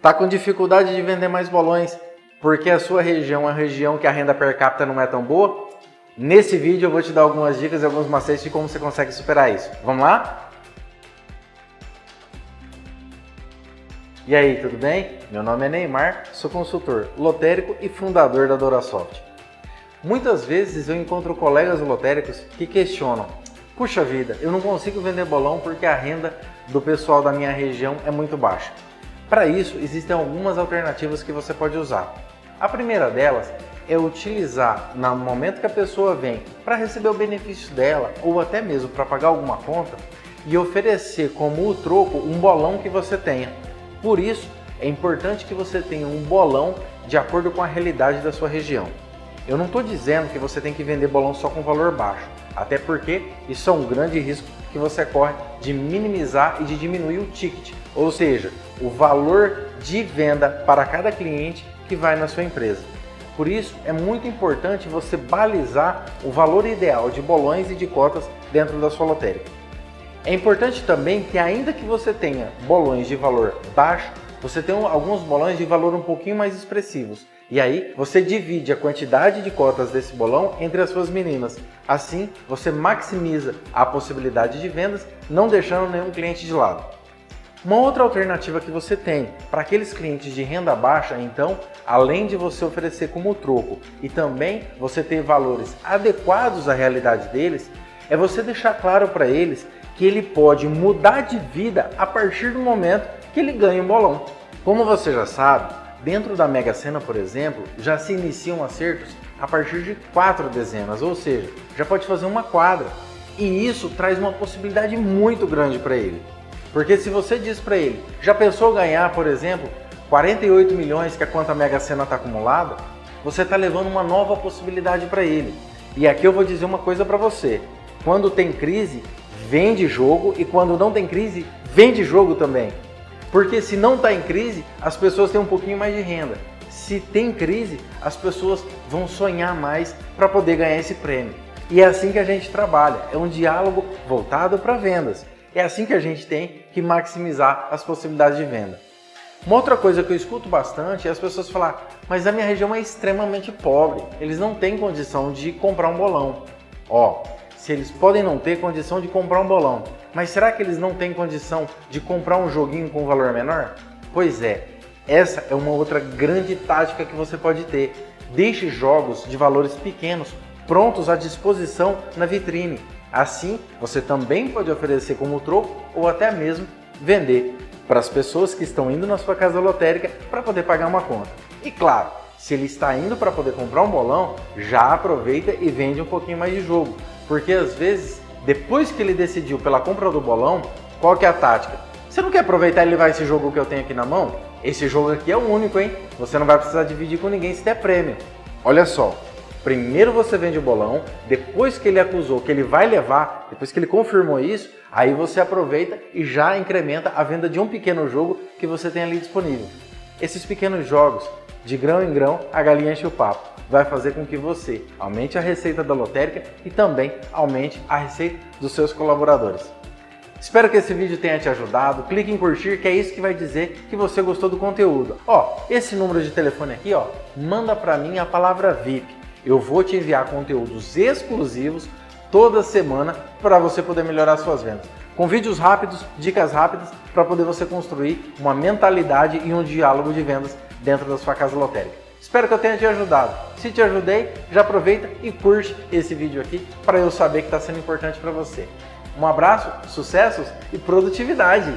Tá com dificuldade de vender mais bolões porque a sua região é uma região que a renda per capita não é tão boa? Nesse vídeo eu vou te dar algumas dicas e alguns macetes de como você consegue superar isso. Vamos lá? E aí, tudo bem? Meu nome é Neymar, sou consultor lotérico e fundador da Dorasoft. Muitas vezes eu encontro colegas lotéricos que questionam Puxa vida, eu não consigo vender bolão porque a renda do pessoal da minha região é muito baixa. Para isso, existem algumas alternativas que você pode usar. A primeira delas é utilizar no momento que a pessoa vem para receber o benefício dela ou até mesmo para pagar alguma conta e oferecer como o troco um bolão que você tenha. Por isso, é importante que você tenha um bolão de acordo com a realidade da sua região. Eu não estou dizendo que você tem que vender bolão só com valor baixo, até porque isso é um grande risco que você corre de minimizar e de diminuir o ticket, ou seja, o valor de venda para cada cliente que vai na sua empresa. Por isso, é muito importante você balizar o valor ideal de bolões e de cotas dentro da sua lotérica. É importante também que ainda que você tenha bolões de valor baixo, você tem alguns bolões de valor um pouquinho mais expressivos. E aí você divide a quantidade de cotas desse bolão entre as suas meninas. Assim, você maximiza a possibilidade de vendas, não deixando nenhum cliente de lado. Uma outra alternativa que você tem para aqueles clientes de renda baixa, então, além de você oferecer como troco e também você ter valores adequados à realidade deles, é você deixar claro para eles que ele pode mudar de vida a partir do momento que ele ganha um bolão. Como você já sabe, dentro da Mega Sena, por exemplo, já se iniciam acertos a partir de quatro dezenas, ou seja, já pode fazer uma quadra. E isso traz uma possibilidade muito grande para ele. Porque se você diz para ele, já pensou ganhar, por exemplo, 48 milhões, que a Mega Sena está acumulada, você está levando uma nova possibilidade para ele. E aqui eu vou dizer uma coisa para você. Quando tem crise, vende jogo e quando não tem crise, vende jogo também. Porque se não está em crise, as pessoas têm um pouquinho mais de renda. Se tem crise, as pessoas vão sonhar mais para poder ganhar esse prêmio. E é assim que a gente trabalha, é um diálogo voltado para vendas. É assim que a gente tem que maximizar as possibilidades de venda. Uma outra coisa que eu escuto bastante é as pessoas falar, mas a minha região é extremamente pobre, eles não têm condição de comprar um bolão. Ó, se eles podem não ter condição de comprar um bolão, mas será que eles não têm condição de comprar um joguinho com valor menor? Pois é, essa é uma outra grande tática que você pode ter. Deixe jogos de valores pequenos prontos à disposição na vitrine Assim, você também pode oferecer como troco ou até mesmo vender para as pessoas que estão indo na sua casa lotérica para poder pagar uma conta. E claro, se ele está indo para poder comprar um bolão, já aproveita e vende um pouquinho mais de jogo. Porque às vezes, depois que ele decidiu pela compra do bolão, qual que é a tática? Você não quer aproveitar e levar esse jogo que eu tenho aqui na mão? Esse jogo aqui é o único, hein? Você não vai precisar dividir com ninguém se der prêmio. Olha só, Primeiro você vende o bolão, depois que ele acusou que ele vai levar, depois que ele confirmou isso, aí você aproveita e já incrementa a venda de um pequeno jogo que você tem ali disponível. Esses pequenos jogos, de grão em grão, a galinha enche o papo. Vai fazer com que você aumente a receita da lotérica e também aumente a receita dos seus colaboradores. Espero que esse vídeo tenha te ajudado. Clique em curtir, que é isso que vai dizer que você gostou do conteúdo. Ó, esse número de telefone aqui, ó, manda para mim a palavra VIP eu vou te enviar conteúdos exclusivos toda semana para você poder melhorar suas vendas. Com vídeos rápidos, dicas rápidas para poder você construir uma mentalidade e um diálogo de vendas dentro da sua casa lotérica. Espero que eu tenha te ajudado. Se te ajudei, já aproveita e curte esse vídeo aqui para eu saber que está sendo importante para você. Um abraço, sucessos e produtividade!